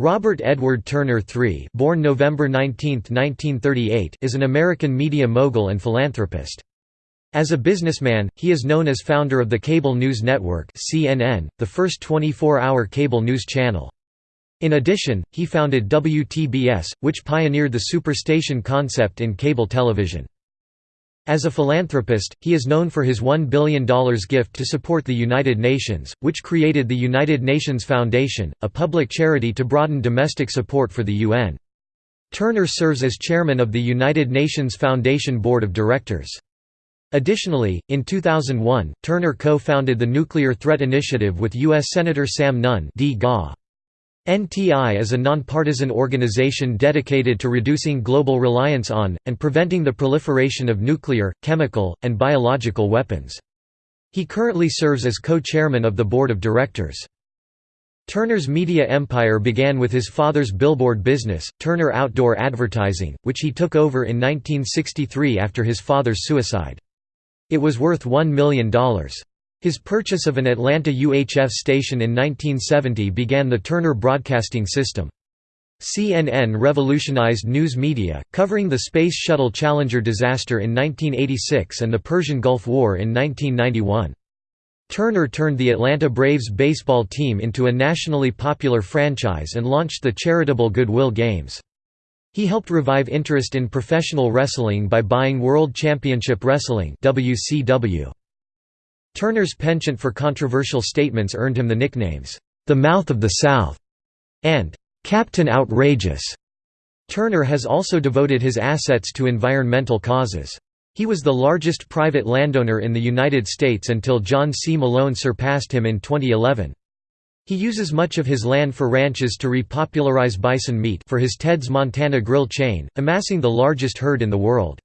Robert Edward Turner III born November 19, 1938, is an American media mogul and philanthropist. As a businessman, he is known as founder of the Cable News Network CNN, the first 24-hour cable news channel. In addition, he founded WTBS, which pioneered the superstation concept in cable television. As a philanthropist, he is known for his $1 billion gift to support the United Nations, which created the United Nations Foundation, a public charity to broaden domestic support for the UN. Turner serves as chairman of the United Nations Foundation Board of Directors. Additionally, in 2001, Turner co-founded the Nuclear Threat Initiative with U.S. Senator Sam Nunn NTI is a nonpartisan organization dedicated to reducing global reliance on, and preventing the proliferation of nuclear, chemical, and biological weapons. He currently serves as co-chairman of the board of directors. Turner's media empire began with his father's billboard business, Turner Outdoor Advertising, which he took over in 1963 after his father's suicide. It was worth $1 million. His purchase of an Atlanta UHF station in 1970 began the Turner Broadcasting System. CNN revolutionized news media, covering the Space Shuttle Challenger disaster in 1986 and the Persian Gulf War in 1991. Turner turned the Atlanta Braves baseball team into a nationally popular franchise and launched the charitable Goodwill Games. He helped revive interest in professional wrestling by buying World Championship Wrestling WCW. Turner's penchant for controversial statements earned him the nicknames, "'The Mouth of the South' and "'Captain Outrageous'". Turner has also devoted his assets to environmental causes. He was the largest private landowner in the United States until John C. Malone surpassed him in 2011. He uses much of his land for ranches to repopularize bison meat for his Ted's Montana Grill chain, amassing the largest herd in the world.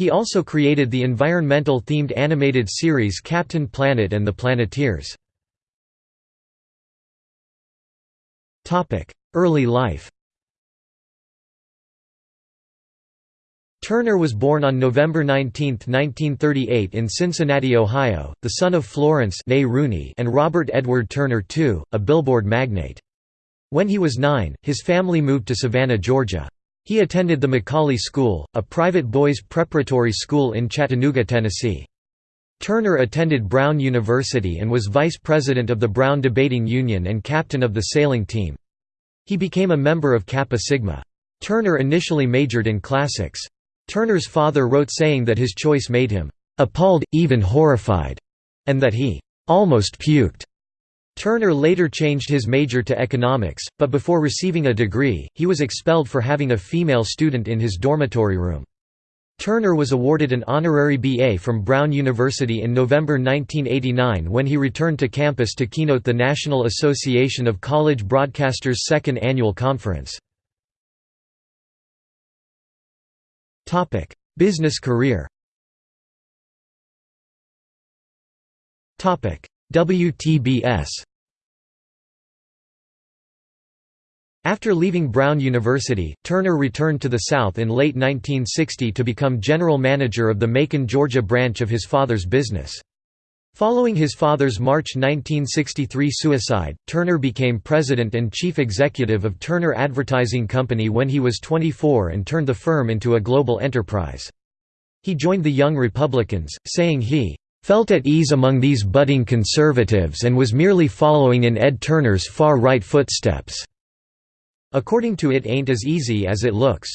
He also created the environmental-themed animated series Captain Planet and the Planeteers. Early life Turner was born on November 19, 1938 in Cincinnati, Ohio, the son of Florence Rooney and Robert Edward Turner II, a billboard magnate. When he was nine, his family moved to Savannah, Georgia. He attended the McCallie School, a private boys' preparatory school in Chattanooga, Tennessee. Turner attended Brown University and was vice president of the Brown Debating Union and captain of the sailing team. He became a member of Kappa Sigma. Turner initially majored in classics. Turner's father wrote saying that his choice made him appalled, even horrified, and that he almost puked. Turner later changed his major to economics, but before receiving a degree, he was expelled for having a female student in his dormitory room. Turner was awarded an honorary BA from Brown University in November 1989 when he returned to campus to keynote the National Association of College Broadcasters' second annual conference. Business career WTBS After leaving Brown University, Turner returned to the South in late 1960 to become general manager of the Macon, Georgia branch of his father's business. Following his father's March 1963 suicide, Turner became president and chief executive of Turner Advertising Company when he was 24 and turned the firm into a global enterprise. He joined the Young Republicans, saying he felt at ease among these budding conservatives and was merely following in Ed Turner's far-right footsteps. According to It Ain't As Easy As It Looks.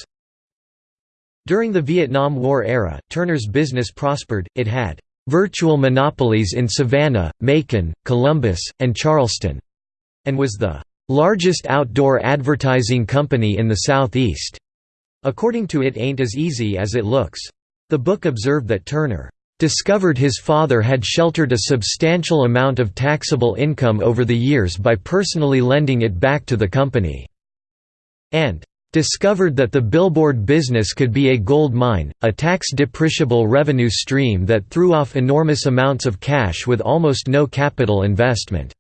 During the Vietnam War era, Turner's business prospered, it had "...virtual monopolies in Savannah, Macon, Columbus, and Charleston", and was the "...largest outdoor advertising company in the Southeast." According to It Ain't As Easy As It Looks. The book observed that Turner discovered his father had sheltered a substantial amount of taxable income over the years by personally lending it back to the company and discovered that the billboard business could be a gold mine, a tax-depreciable revenue stream that threw off enormous amounts of cash with almost no capital investment.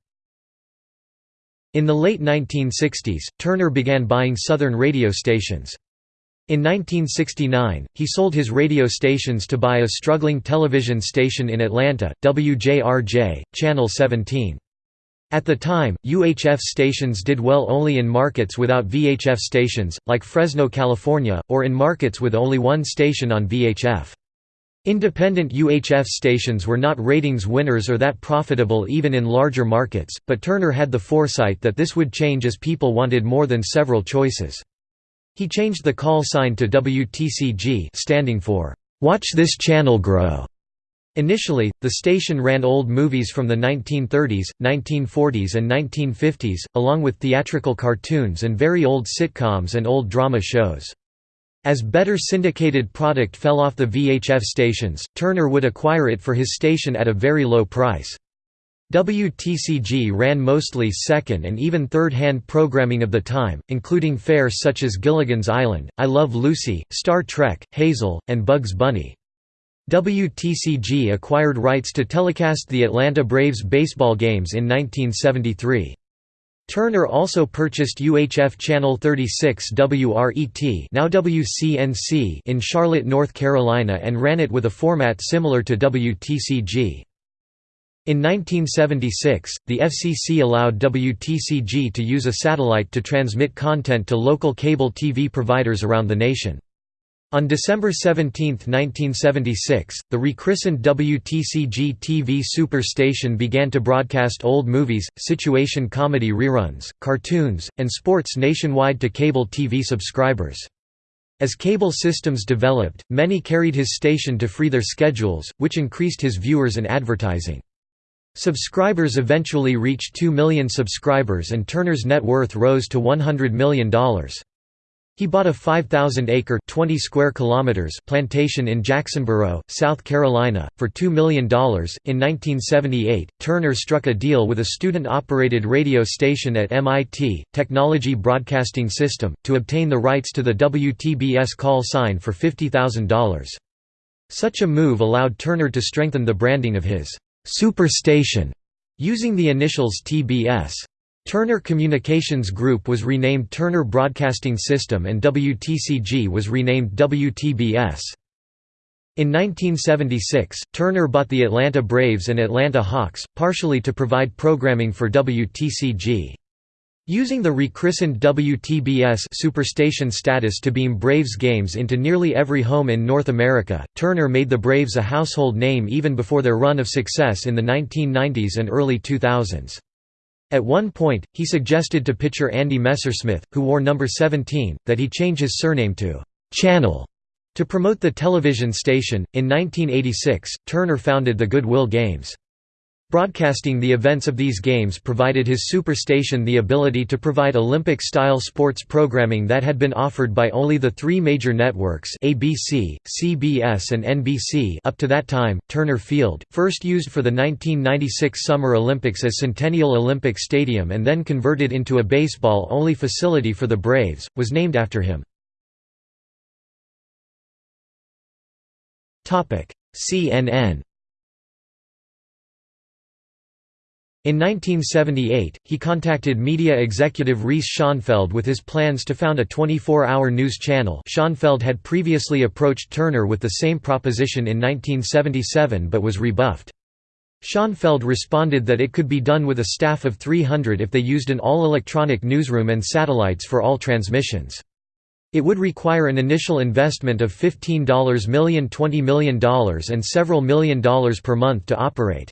In the late 1960s, Turner began buying Southern radio stations. In 1969, he sold his radio stations to buy a struggling television station in Atlanta, WJRJ, Channel 17. At the time, UHF stations did well only in markets without VHF stations, like Fresno, California, or in markets with only one station on VHF. Independent UHF stations were not ratings winners or that profitable even in larger markets, but Turner had the foresight that this would change as people wanted more than several choices. He changed the call sign to WTCG standing for, "'Watch This Channel Grow' Initially, the station ran old movies from the 1930s, 1940s and 1950s, along with theatrical cartoons and very old sitcoms and old drama shows. As better syndicated product fell off the VHF stations, Turner would acquire it for his station at a very low price. WTCG ran mostly second and even third-hand programming of the time, including fare such as Gilligan's Island, I Love Lucy, Star Trek, Hazel, and Bugs Bunny. WTCG acquired rights to telecast the Atlanta Braves baseball games in 1973. Turner also purchased UHF Channel 36 WRET now WCNC in Charlotte, North Carolina and ran it with a format similar to WTCG. In 1976, the FCC allowed WTCG to use a satellite to transmit content to local cable TV providers around the nation. On December 17, 1976, the rechristened WTCG TV Superstation began to broadcast old movies, situation comedy reruns, cartoons, and sports nationwide to cable TV subscribers. As cable systems developed, many carried his station to free their schedules, which increased his viewers and advertising. Subscribers eventually reached 2 million subscribers and Turner's net worth rose to $100 million. He bought a 5,000-acre (20 square kilometers) plantation in Jacksonboro, South Carolina, for $2 million. In 1978, Turner struck a deal with a student-operated radio station at MIT, Technology Broadcasting System, to obtain the rights to the WTBS call sign for $50,000. Such a move allowed Turner to strengthen the branding of his «superstation» using the initials TBS. Turner Communications Group was renamed Turner Broadcasting System and WTCG was renamed WTBS. In 1976, Turner bought the Atlanta Braves and Atlanta Hawks, partially to provide programming for WTCG. Using the rechristened WTBS Superstation status to beam Braves games into nearly every home in North America, Turner made the Braves a household name even before their run of success in the 1990s and early 2000s. At one point, he suggested to pitcher Andy Messersmith, who wore number 17, that he change his surname to Channel to promote the television station. In 1986, Turner founded the Goodwill Games. Broadcasting the events of these games provided his superstation the ability to provide Olympic-style sports programming that had been offered by only the three major networks ABC, CBS and NBC up to that time. Turner Field, first used for the 1996 Summer Olympics as Centennial Olympic Stadium and then converted into a baseball-only facility for the Braves, was named after him. CNN In 1978, he contacted media executive Reese Schonfeld with his plans to found a 24-hour news channel Schonfeld had previously approached Turner with the same proposition in 1977 but was rebuffed. Schonfeld responded that it could be done with a staff of 300 if they used an all-electronic newsroom and satellites for all transmissions. It would require an initial investment of $15 million $20 million and several million dollars per month to operate.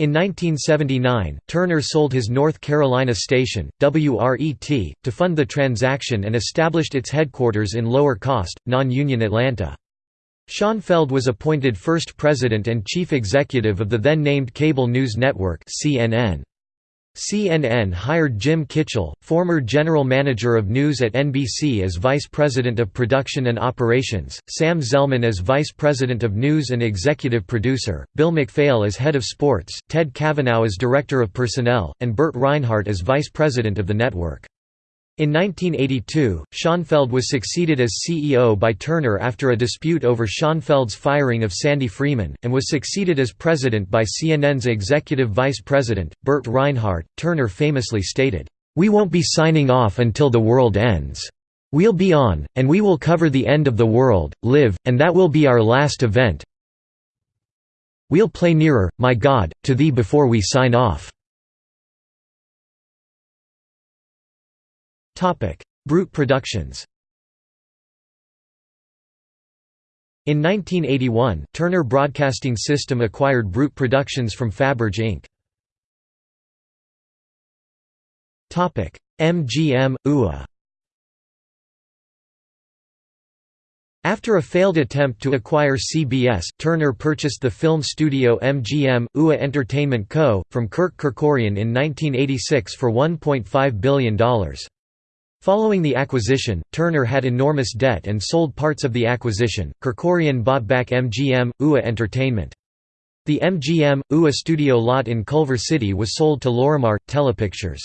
In 1979, Turner sold his North Carolina station, WRET, to fund the transaction and established its headquarters in lower-cost, non-union Atlanta. Schonfeld was appointed first president and chief executive of the then-named Cable News Network CNN. CNN hired Jim Kitchell, former general manager of news at NBC as vice president of production and operations, Sam Zelman as vice president of news and executive producer, Bill MacPhail as head of sports, Ted Cavanaugh as director of personnel, and Burt Reinhardt as vice president of the network. In 1982, Schonfeld was succeeded as CEO by Turner after a dispute over Schonfeld's firing of Sandy Freeman, and was succeeded as president by CNN's executive vice president, Burt Reinhardt. Turner famously stated, We won't be signing off until the world ends. We'll be on, and we will cover the end of the world, live, and that will be our last event. We'll play nearer, my God, to thee before we sign off. Brut Productions In 1981, Turner Broadcasting System acquired Brut Productions from Faberge Inc. MGM, UA After a failed attempt to acquire CBS, Turner purchased the film studio MGM, UA Entertainment Co., from Kirk Kerkorian in 1986 for $1.5 billion. Following the acquisition, Turner had enormous debt and sold parts of the acquisition. Kerkorian bought back MGM, UA Entertainment. The MGM, UA studio lot in Culver City was sold to Lorimar, Telepictures.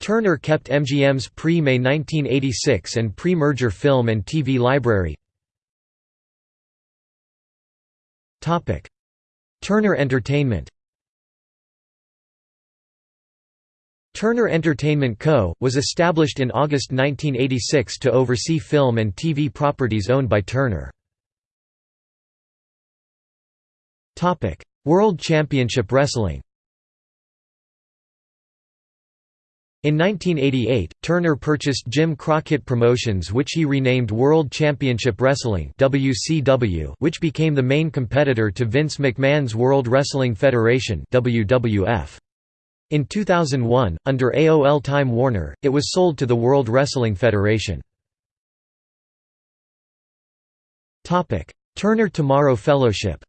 Turner kept MGM's pre-May 1986 and pre-merger film and TV library. Turner Entertainment Turner Entertainment Co., was established in August 1986 to oversee film and TV properties owned by Turner. World Championship Wrestling In 1988, Turner purchased Jim Crockett Promotions which he renamed World Championship Wrestling WCW, which became the main competitor to Vince McMahon's World Wrestling Federation WWF. In 2001, under AOL Time Warner, it was sold to the World Wrestling Federation. Turner Tomorrow Fellowship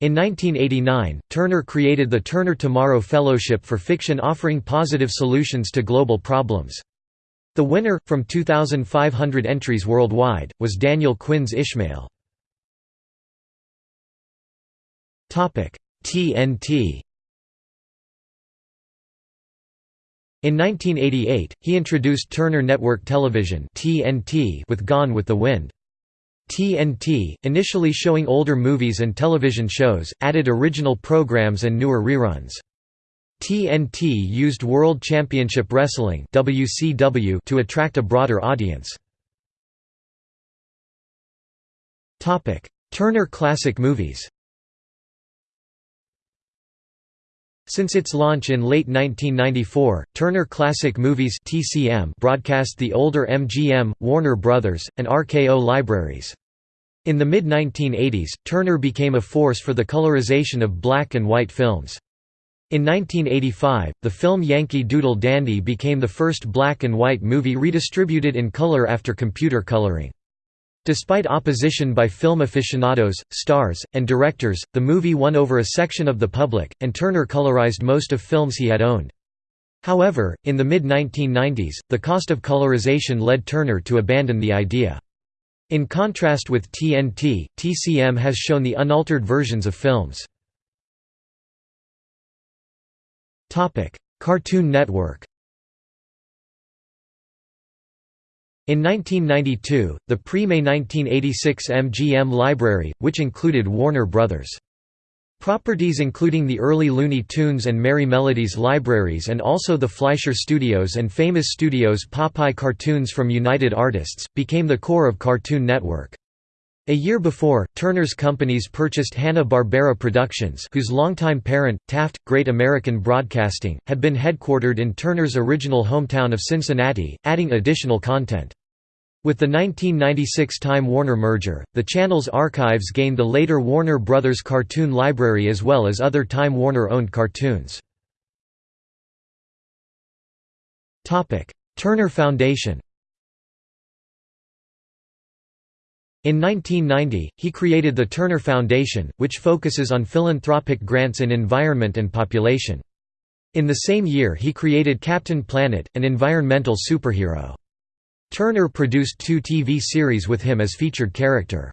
In 1989, Turner created the Turner Tomorrow Fellowship for Fiction offering positive solutions to global problems. The winner, from 2,500 entries worldwide, was Daniel Quinn's Ishmael. TNT In 1988, he introduced Turner Network Television (TNT) with Gone with the Wind. TNT, initially showing older movies and television shows, added original programs and newer reruns. TNT used World Championship Wrestling WCW to attract a broader audience. Turner Classic Movies Since its launch in late 1994, Turner Classic Movies (TCM) broadcast the older MGM, Warner Brothers, and RKO libraries. In the mid-1980s, Turner became a force for the colorization of black and white films. In 1985, the film Yankee Doodle Dandy became the first black and white movie redistributed in color after computer coloring. Despite opposition by film aficionados, stars, and directors, the movie won over a section of the public, and Turner colorized most of films he had owned. However, in the mid-1990s, the cost of colorization led Turner to abandon the idea. In contrast with TNT, TCM has shown the unaltered versions of films. Cartoon Network In 1992, the pre-May 1986 MGM Library, which included Warner Bros. Properties including the early Looney Tunes and Merrie Melodies libraries and also the Fleischer Studios and Famous Studios Popeye cartoons from United Artists, became the core of Cartoon Network. A year before, Turner's companies purchased Hanna-Barbera Productions whose longtime parent, Taft, Great American Broadcasting, had been headquartered in Turner's original hometown of Cincinnati, adding additional content. With the 1996 Time Warner merger, the channel's archives gained the later Warner Brothers cartoon library as well as other Time Warner-owned cartoons. Turner Foundation In 1990, he created the Turner Foundation, which focuses on philanthropic grants in environment and population. In the same year he created Captain Planet, an environmental superhero. Turner produced two TV series with him as featured character.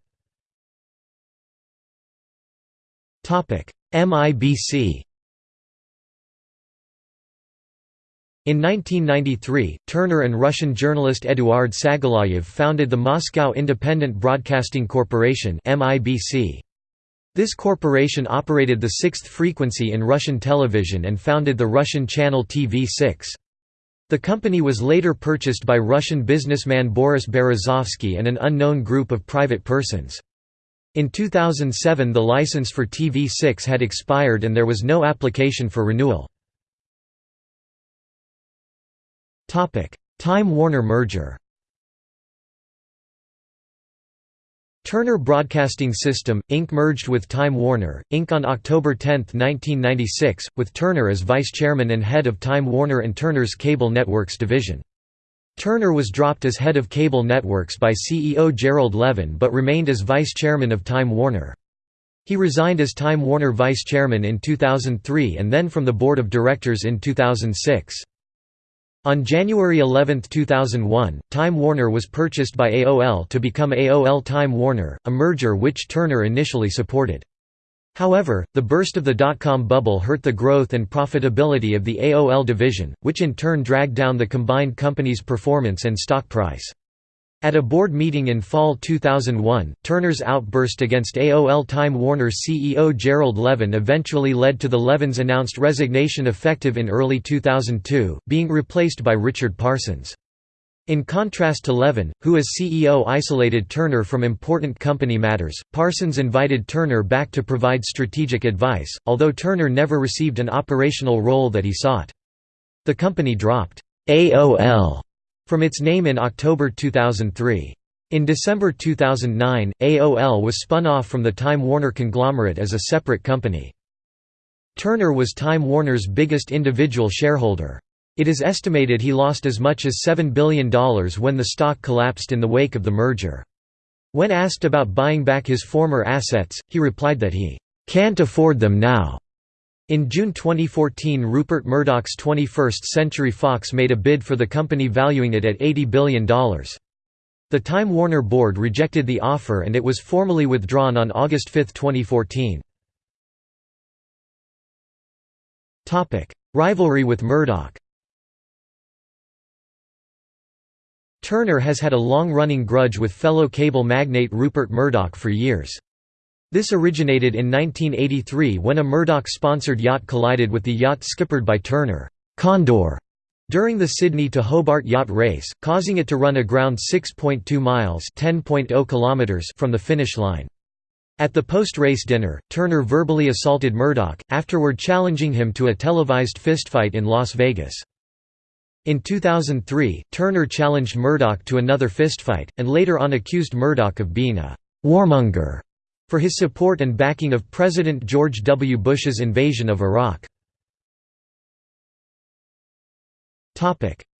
MIBC In 1993, Turner and Russian journalist Eduard Sagalayev founded the Moscow Independent Broadcasting Corporation This corporation operated the sixth frequency in Russian television and founded the Russian channel TV6. The company was later purchased by Russian businessman Boris Berezovsky and an unknown group of private persons. In 2007 the license for TV6 had expired and there was no application for renewal. Time Warner merger Turner Broadcasting System, Inc. merged with Time Warner, Inc. on October 10, 1996, with Turner as vice chairman and head of Time Warner and Turner's Cable Networks division. Turner was dropped as head of cable networks by CEO Gerald Levin but remained as vice chairman of Time Warner. He resigned as Time Warner vice chairman in 2003 and then from the board of directors in 2006. On January 11, 2001, Time Warner was purchased by AOL to become AOL Time Warner, a merger which Turner initially supported. However, the burst of the dot-com bubble hurt the growth and profitability of the AOL division, which in turn dragged down the combined company's performance and stock price. At a board meeting in fall 2001, Turner's outburst against AOL Time Warner CEO Gerald Levin eventually led to the Levin's announced resignation effective in early 2002, being replaced by Richard Parsons. In contrast to Levin, who as CEO isolated Turner from important company matters, Parsons invited Turner back to provide strategic advice, although Turner never received an operational role that he sought. The company dropped AOL from its name in October 2003. In December 2009, AOL was spun off from the Time Warner conglomerate as a separate company. Turner was Time Warner's biggest individual shareholder. It is estimated he lost as much as $7 billion when the stock collapsed in the wake of the merger. When asked about buying back his former assets, he replied that he "...can't afford them now." In June 2014 Rupert Murdoch's 21st Century Fox made a bid for the company valuing it at $80 billion. The Time Warner board rejected the offer and it was formally withdrawn on August 5, 2014. Rivalry with Murdoch Turner has had a long-running grudge with fellow cable magnate Rupert Murdoch for years. This originated in 1983 when a Murdoch-sponsored yacht collided with the yacht skippered by Turner, Condor, during the Sydney to Hobart yacht race, causing it to run aground 6.2 miles kilometers from the finish line. At the post-race dinner, Turner verbally assaulted Murdoch, afterward challenging him to a televised fistfight in Las Vegas. In 2003, Turner challenged Murdoch to another fistfight, and later on accused Murdoch of being a «warmonger» for his support and backing of President George W. Bush's invasion of Iraq.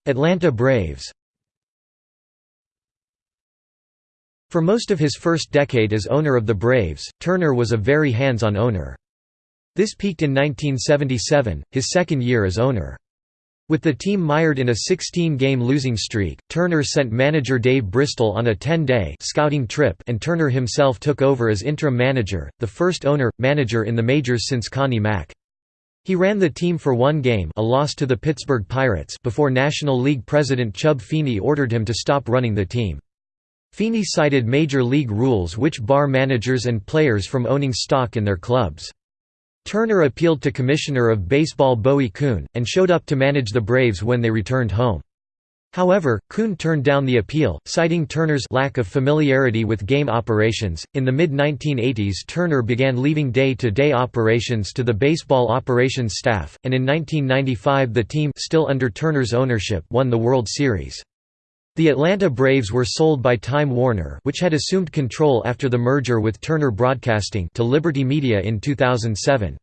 Atlanta Braves For most of his first decade as owner of the Braves, Turner was a very hands-on owner. This peaked in 1977, his second year as owner. With the team mired in a 16-game losing streak, Turner sent manager Dave Bristol on a 10-day scouting trip and Turner himself took over as interim manager, the first owner-manager in the majors since Connie Mack. He ran the team for one game a loss to the Pittsburgh Pirates before National League president Chub Feeney ordered him to stop running the team. Feeney cited major league rules which bar managers and players from owning stock in their clubs. Turner appealed to Commissioner of Baseball Bowie Kuhn, and showed up to manage the Braves when they returned home. However, Kuhn turned down the appeal, citing Turner's lack of familiarity with game operations. In the mid 1980s, Turner began leaving day to day operations to the baseball operations staff, and in 1995 the team, still under Turner's ownership, won the World Series. The Atlanta Braves were sold by Time Warner which had assumed control after the merger with Turner Broadcasting to Liberty Media in 2007.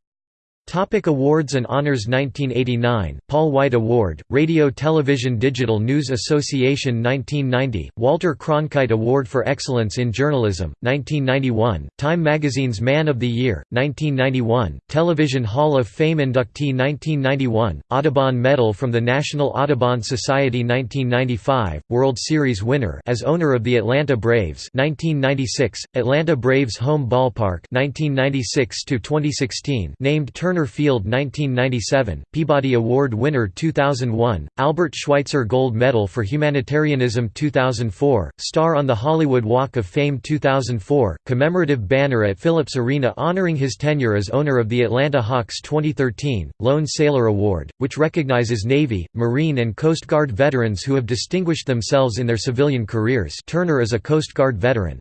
Topic awards and honors 1989, Paul White Award, Radio Television Digital News Association 1990, Walter Cronkite Award for Excellence in Journalism, 1991, Time Magazine's Man of the Year, 1991, Television Hall of Fame inductee 1991, Audubon Medal from the National Audubon Society 1995, World Series winner as owner of the Atlanta Braves 1996, Atlanta Braves home ballpark 1996 2016 named Turner Turner Field 1997, Peabody Award winner 2001, Albert Schweitzer Gold Medal for Humanitarianism 2004, star on the Hollywood Walk of Fame 2004, commemorative banner at Phillips Arena honoring his tenure as owner of the Atlanta Hawks 2013, Lone Sailor Award, which recognizes Navy, Marine and Coast Guard veterans who have distinguished themselves in their civilian careers Turner is a Coast Guard veteran.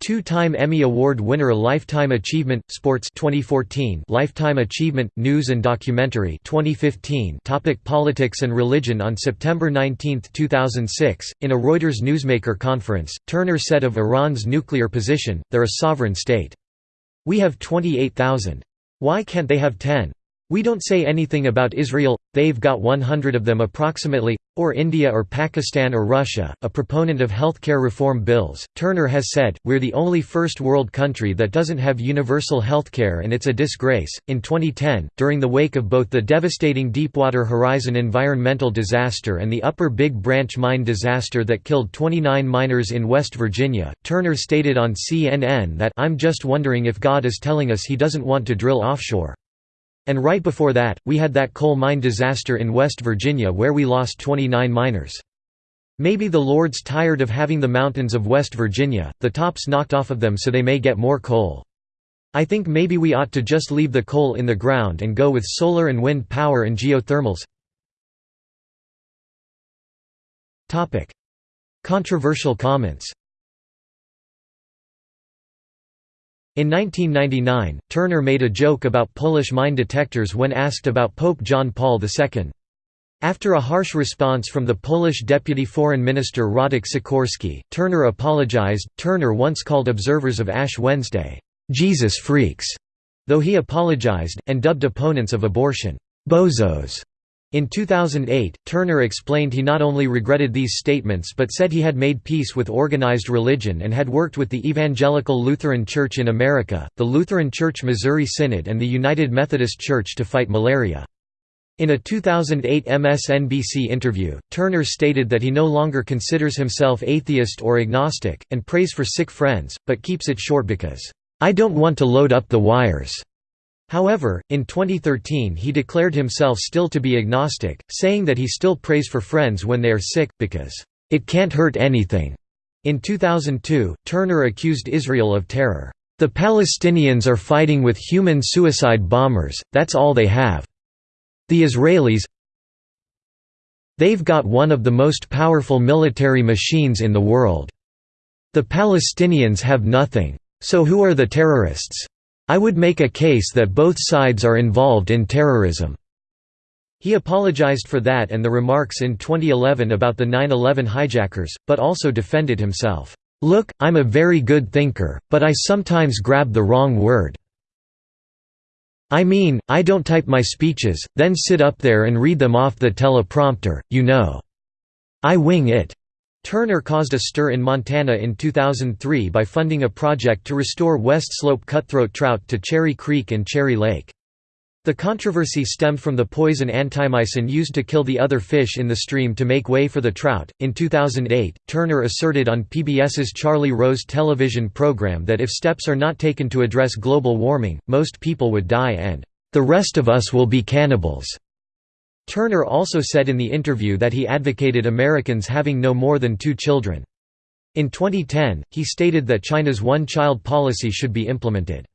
Two-time Emmy Award winner Lifetime Achievement Sports 2014 Lifetime Achievement News and Documentary 2015 Topic Politics and religion On September 19, 2006, in a Reuters newsmaker conference, Turner said of Iran's nuclear position, they're a sovereign state. We have 28,000. Why can't they have 10? We don't say anything about Israel, they've got 100 of them approximately, or India or Pakistan or Russia. A proponent of healthcare reform bills, Turner has said, We're the only first world country that doesn't have universal healthcare and it's a disgrace. In 2010, during the wake of both the devastating Deepwater Horizon environmental disaster and the Upper Big Branch mine disaster that killed 29 miners in West Virginia, Turner stated on CNN that I'm just wondering if God is telling us he doesn't want to drill offshore. And right before that, we had that coal mine disaster in West Virginia where we lost 29 miners. Maybe the Lord's tired of having the mountains of West Virginia, the tops knocked off of them so they may get more coal. I think maybe we ought to just leave the coal in the ground and go with solar and wind power and geothermals. Controversial comments In 1999, Turner made a joke about Polish mine detectors when asked about Pope John Paul II. After a harsh response from the Polish deputy foreign minister Radek Sikorski, Turner apologized. Turner once called observers of Ash Wednesday, Jesus freaks, though he apologized, and dubbed opponents of abortion, bozos. In 2008, Turner explained he not only regretted these statements but said he had made peace with organized religion and had worked with the Evangelical Lutheran Church in America, the Lutheran Church Missouri Synod and the United Methodist Church to fight malaria. In a 2008 MSNBC interview, Turner stated that he no longer considers himself atheist or agnostic, and prays for sick friends, but keeps it short because, "...I don't want to load up the wires." However, in 2013 he declared himself still to be agnostic, saying that he still prays for friends when they are sick, because, "...it can't hurt anything." In 2002, Turner accused Israel of terror. The Palestinians are fighting with human suicide bombers, that's all they have. The Israelis They've got one of the most powerful military machines in the world. The Palestinians have nothing. So who are the terrorists? I would make a case that both sides are involved in terrorism." He apologized for that and the remarks in 2011 about the 9-11 hijackers, but also defended himself. "'Look, I'm a very good thinker, but I sometimes grab the wrong word. I mean, I don't type my speeches, then sit up there and read them off the teleprompter, you know. I wing it. Turner caused a stir in Montana in 2003 by funding a project to restore West Slope cutthroat trout to Cherry Creek and Cherry Lake. The controversy stemmed from the poison antimycin used to kill the other fish in the stream to make way for the trout. In 2008, Turner asserted on PBS's Charlie Rose television program that if steps are not taken to address global warming, most people would die and, the rest of us will be cannibals. Turner also said in the interview that he advocated Americans having no more than two children. In 2010, he stated that China's one-child policy should be implemented.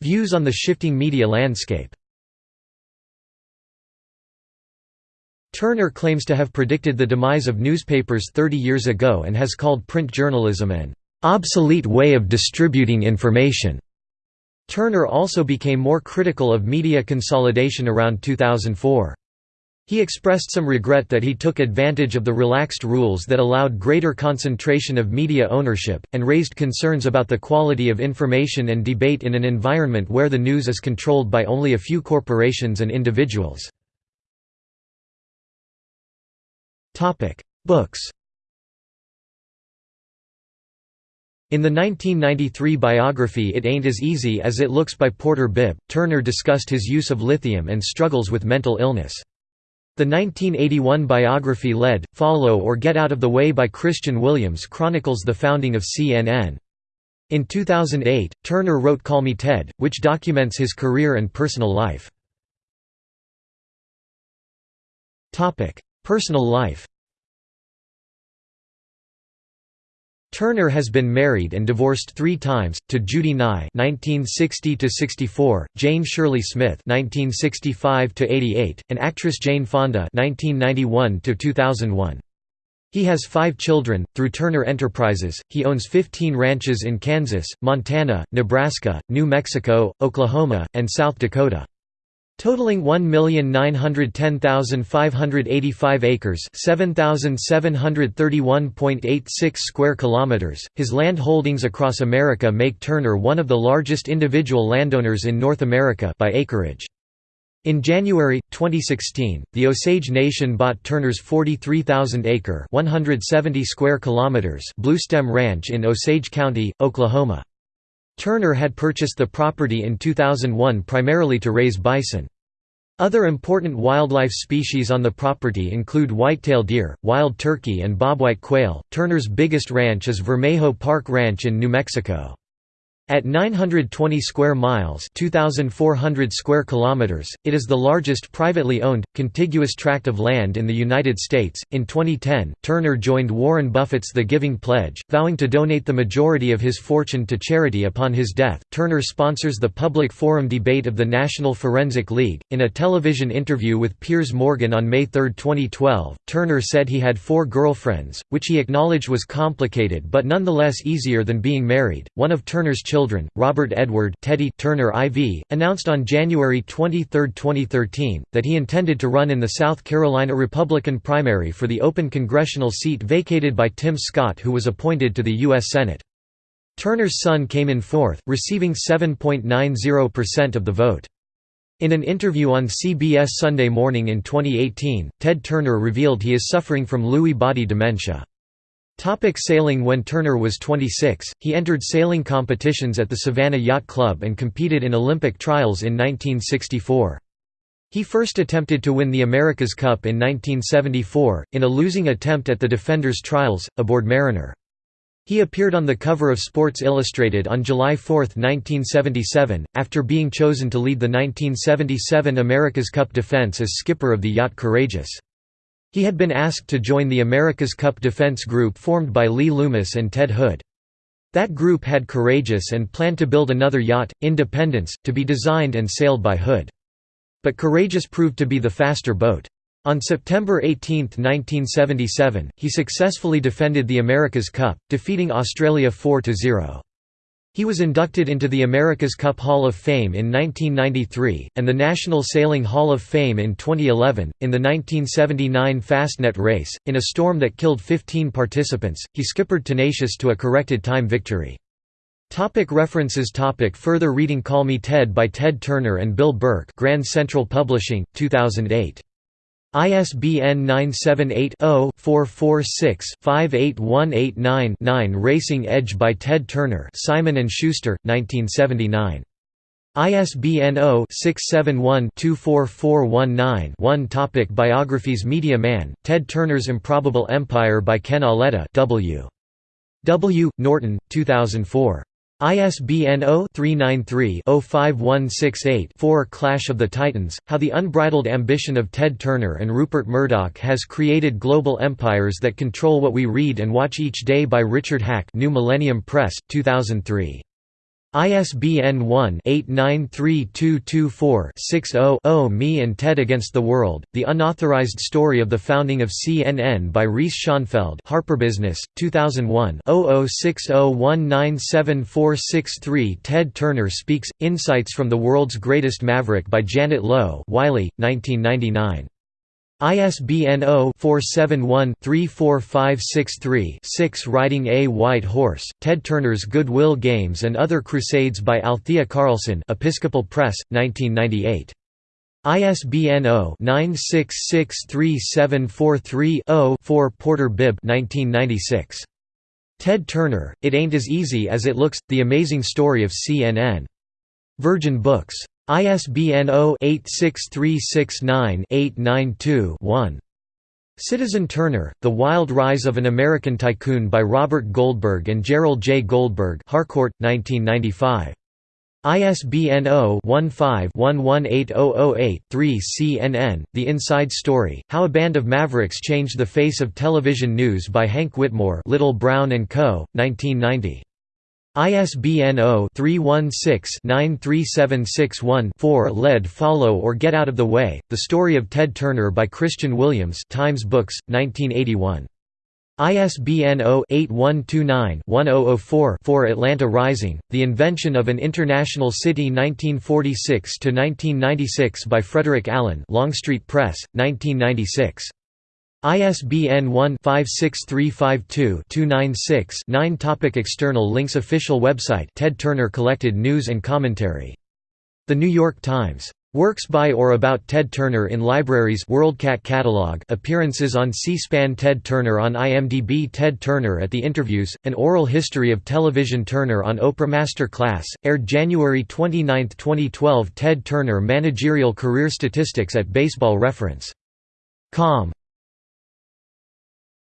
Views on the shifting media landscape Turner claims to have predicted the demise of newspapers 30 years ago and has called print journalism an obsolete way of distributing information. Turner also became more critical of media consolidation around 2004. He expressed some regret that he took advantage of the relaxed rules that allowed greater concentration of media ownership, and raised concerns about the quality of information and debate in an environment where the news is controlled by only a few corporations and individuals. Books In the 1993 biography It Ain't As Easy As It Looks by Porter Bibb, Turner discussed his use of lithium and struggles with mental illness. The 1981 biography Lead, Follow or Get Out of the Way by Christian Williams chronicles the founding of CNN. In 2008, Turner wrote Call Me Ted, which documents his career and personal life. Personal life Turner has been married and divorced three times, to Judy Nye (1960–64), Jane Shirley Smith (1965–88), and actress Jane Fonda (1991–2001). He has five children. Through Turner Enterprises, he owns 15 ranches in Kansas, Montana, Nebraska, New Mexico, Oklahoma, and South Dakota. Totaling 1,910,585 acres, 7,731.86 square kilometers. His land holdings across America make Turner one of the largest individual landowners in North America by acreage. In January 2016, the Osage Nation bought Turner's 43,000-acre (170 square kilometers) Bluestem Ranch in Osage County, Oklahoma. Turner had purchased the property in 2001 primarily to raise bison. Other important wildlife species on the property include whitetail deer, wild turkey, and bobwhite quail. Turner's biggest ranch is Vermejo Park Ranch in New Mexico. At 920 square miles (2400 square kilometers), it is the largest privately owned contiguous tract of land in the United States. In 2010, Turner joined Warren Buffett's The Giving Pledge, vowing to donate the majority of his fortune to charity upon his death. Turner sponsors the public forum debate of the National Forensic League. In a television interview with Piers Morgan on May 3, 2012, Turner said he had four girlfriends, which he acknowledged was complicated but nonetheless easier than being married. One of Turner's children children, Robert Edward Teddy Turner IV, announced on January 23, 2013, that he intended to run in the South Carolina Republican primary for the open congressional seat vacated by Tim Scott who was appointed to the U.S. Senate. Turner's son came in fourth, receiving 7.90% of the vote. In an interview on CBS Sunday Morning in 2018, Ted Turner revealed he is suffering from Lewy body dementia. Topic sailing When Turner was 26, he entered sailing competitions at the Savannah Yacht Club and competed in Olympic trials in 1964. He first attempted to win the America's Cup in 1974, in a losing attempt at the Defenders Trials, aboard Mariner. He appeared on the cover of Sports Illustrated on July 4, 1977, after being chosen to lead the 1977 America's Cup defense as skipper of the yacht Courageous. He had been asked to join the America's Cup defense group formed by Lee Loomis and Ted Hood. That group had Courageous and planned to build another yacht, Independence, to be designed and sailed by Hood. But Courageous proved to be the faster boat. On September 18, 1977, he successfully defended the America's Cup, defeating Australia 4–0. He was inducted into the America's Cup Hall of Fame in 1993, and the National Sailing Hall of Fame in 2011. In the 1979 Fastnet race, in a storm that killed 15 participants, he skippered Tenacious to a corrected time victory. Topic references topic Further reading Call Me Ted by Ted Turner and Bill Burke Grand Central Publishing, 2008. ISBN 978-0-446-58189-9 Racing Edge by Ted Turner Simon & Schuster, 1979. ISBN 0-671-24419-1 Topic Biographies Media Man, Ted Turner's Improbable Empire by Ken Auletta W. W. Norton, 2004. ISBN 0-393-05168-4 Clash of the Titans, How the Unbridled Ambition of Ted Turner and Rupert Murdoch Has Created Global Empires That Control What We Read and Watch Each Day by Richard Hack New Millennium Press, 2003. ISBN 1-893224-60-0 Me and Ted Against the World, The Unauthorized Story of the Founding of CNN by Reese Schonfeld HarperBusiness, 2001 0060197463 Ted Turner Speaks, Insights from the World's Greatest Maverick by Janet Lowe Wiley, 1999. ISBN 0-471-34563-6 Riding a White Horse, Ted Turner's Goodwill Games and Other Crusades by Althea Carlson Episcopal Press, 1998. ISBN 0-9663743-0-4 Porter Bibb 1996. Ted Turner, It Ain't As Easy As It Looks, The Amazing Story of CNN. Virgin Books. ISBN 0-86369-892-1. Citizen Turner, The Wild Rise of an American Tycoon by Robert Goldberg and Gerald J. Goldberg Harcourt, 1995. ISBN 0-15-118008-3 CNN, The Inside Story, How a Band of Mavericks Changed the Face of Television News by Hank Whitmore Little Brown & Co., 1990. ISBN 0-316-93761-4 Lead Follow or Get Out of the Way, The Story of Ted Turner by Christian Williams Times Books, 1981. ISBN 0-8129-1004-4 Atlanta Rising, The Invention of an International City 1946–1996 by Frederick Allen Longstreet Press, 1996. ISBN 1-56352-296-9 Topic External links Official website Ted Turner collected news and commentary. The New York Times. Works by or about Ted Turner in libraries WorldCat catalog. Appearances on C-SPAN Ted Turner on IMDb Ted Turner at the Interviews, An Oral History of Television Turner on Oprah Master Class, aired January 29, 2012 Ted Turner Managerial Career Statistics at Baseball Reference. Com